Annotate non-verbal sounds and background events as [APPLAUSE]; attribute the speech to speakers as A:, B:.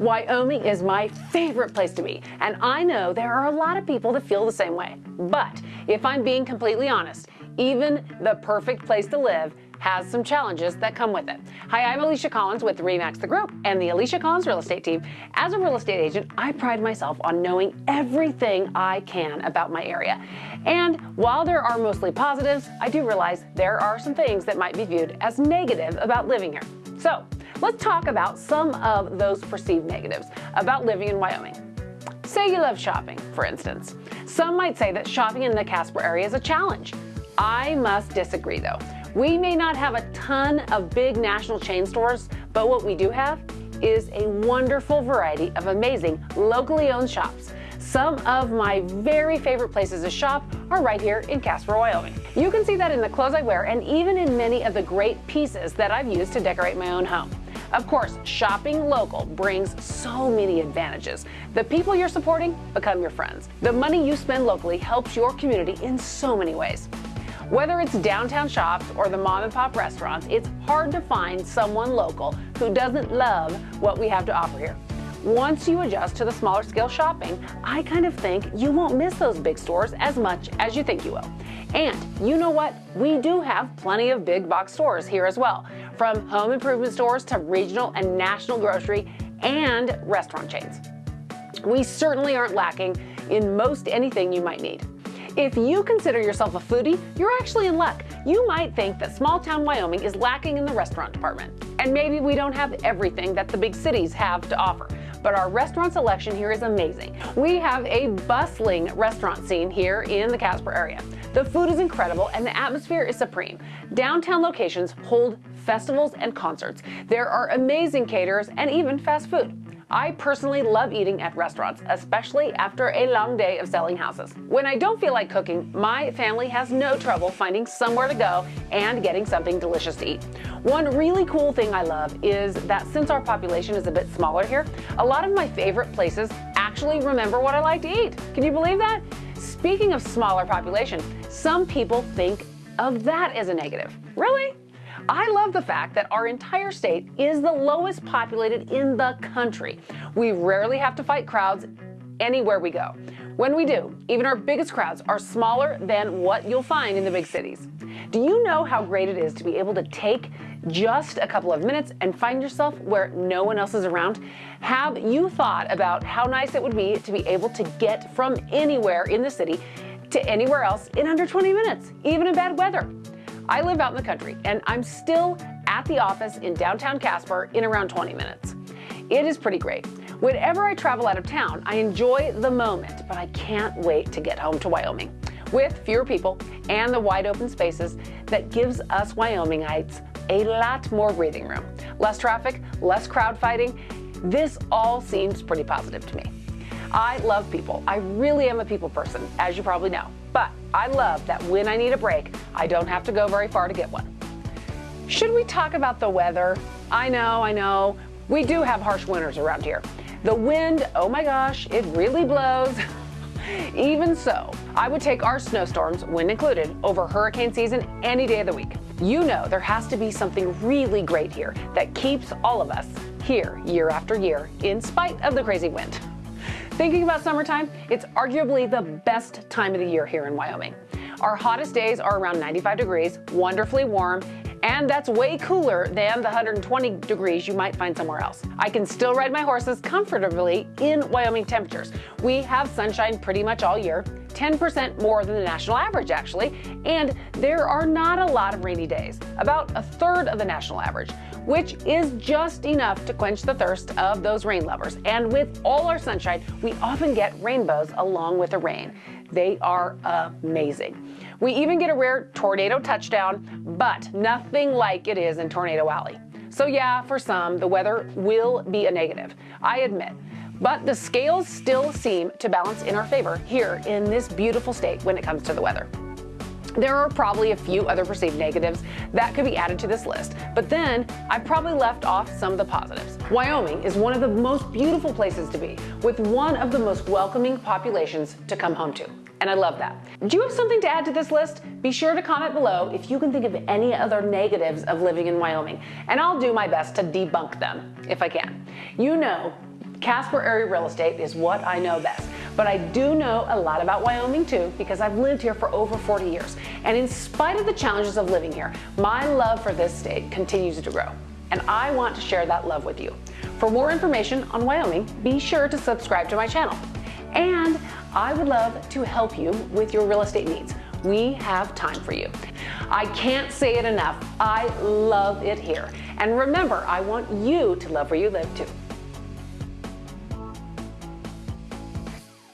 A: Wyoming is my favorite place to be, and I know there are a lot of people that feel the same way. But if I'm being completely honest, even the perfect place to live has some challenges that come with it. Hi, I'm Alicia Collins with REMAX The Group and the Alicia Collins Real Estate Team. As a real estate agent, I pride myself on knowing everything I can about my area. And while there are mostly positives, I do realize there are some things that might be viewed as negative about living here. So let's talk about some of those perceived negatives about living in Wyoming. Say you love shopping, for instance. Some might say that shopping in the Casper area is a challenge. I must disagree though. We may not have a ton of big national chain stores, but what we do have is a wonderful variety of amazing locally owned shops. Some of my very favorite places to shop are right here in Casper, Wyoming. You can see that in the clothes I wear and even in many of the great pieces that I've used to decorate my own home. Of course, shopping local brings so many advantages. The people you're supporting become your friends. The money you spend locally helps your community in so many ways. Whether it's downtown shops or the mom and pop restaurants, it's hard to find someone local who doesn't love what we have to offer here. Once you adjust to the smaller scale shopping, I kind of think you won't miss those big stores as much as you think you will. And you know what? We do have plenty of big box stores here as well, from home improvement stores to regional and national grocery and restaurant chains. We certainly aren't lacking in most anything you might need. If you consider yourself a foodie, you're actually in luck. You might think that small town Wyoming is lacking in the restaurant department. And maybe we don't have everything that the big cities have to offer but our restaurant selection here is amazing. We have a bustling restaurant scene here in the Casper area. The food is incredible and the atmosphere is supreme. Downtown locations hold festivals and concerts. There are amazing caterers and even fast food. I personally love eating at restaurants, especially after a long day of selling houses. When I don't feel like cooking, my family has no trouble finding somewhere to go and getting something delicious to eat. One really cool thing I love is that since our population is a bit smaller here, a lot of my favorite places actually remember what I like to eat. Can you believe that? Speaking of smaller population, some people think of that as a negative. Really? I love the fact that our entire state is the lowest populated in the country. We rarely have to fight crowds anywhere we go. When we do, even our biggest crowds are smaller than what you'll find in the big cities. Do you know how great it is to be able to take just a couple of minutes and find yourself where no one else is around? Have you thought about how nice it would be to be able to get from anywhere in the city to anywhere else in under 20 minutes, even in bad weather? I live out in the country and I'm still at the office in downtown Casper in around 20 minutes. It is pretty great. Whenever I travel out of town, I enjoy the moment, but I can't wait to get home to Wyoming. With fewer people and the wide open spaces that gives us Wyomingites a lot more breathing room. Less traffic, less crowd fighting. This all seems pretty positive to me. I love people. I really am a people person, as you probably know. But I love that when I need a break, I don't have to go very far to get one. Should we talk about the weather? I know, I know. We do have harsh winters around here. The wind, oh my gosh, it really blows. [LAUGHS] Even so, I would take our snowstorms, wind included, over hurricane season any day of the week. You know there has to be something really great here that keeps all of us here year after year in spite of the crazy wind. Thinking about summertime, it's arguably the best time of the year here in Wyoming. Our hottest days are around 95 degrees, wonderfully warm, and that's way cooler than the 120 degrees you might find somewhere else. I can still ride my horses comfortably in Wyoming temperatures. We have sunshine pretty much all year, 10% more than the national average actually, and there are not a lot of rainy days, about a third of the national average which is just enough to quench the thirst of those rain lovers. And with all our sunshine, we often get rainbows along with the rain. They are amazing. We even get a rare tornado touchdown, but nothing like it is in Tornado Alley. So yeah, for some, the weather will be a negative, I admit. But the scales still seem to balance in our favor here in this beautiful state when it comes to the weather. There are probably a few other perceived negatives that could be added to this list, but then I probably left off some of the positives. Wyoming is one of the most beautiful places to be, with one of the most welcoming populations to come home to. And I love that. Do you have something to add to this list? Be sure to comment below if you can think of any other negatives of living in Wyoming, and I'll do my best to debunk them if I can. You know, Casper area real estate is what I know best, but I do know a lot about Wyoming too because I've lived here for over 40 years. And in spite of the challenges of living here, my love for this state continues to grow. And I want to share that love with you. For more information on Wyoming, be sure to subscribe to my channel. And I would love to help you with your real estate needs. We have time for you. I can't say it enough. I love it here. And remember, I want you to love where you live too.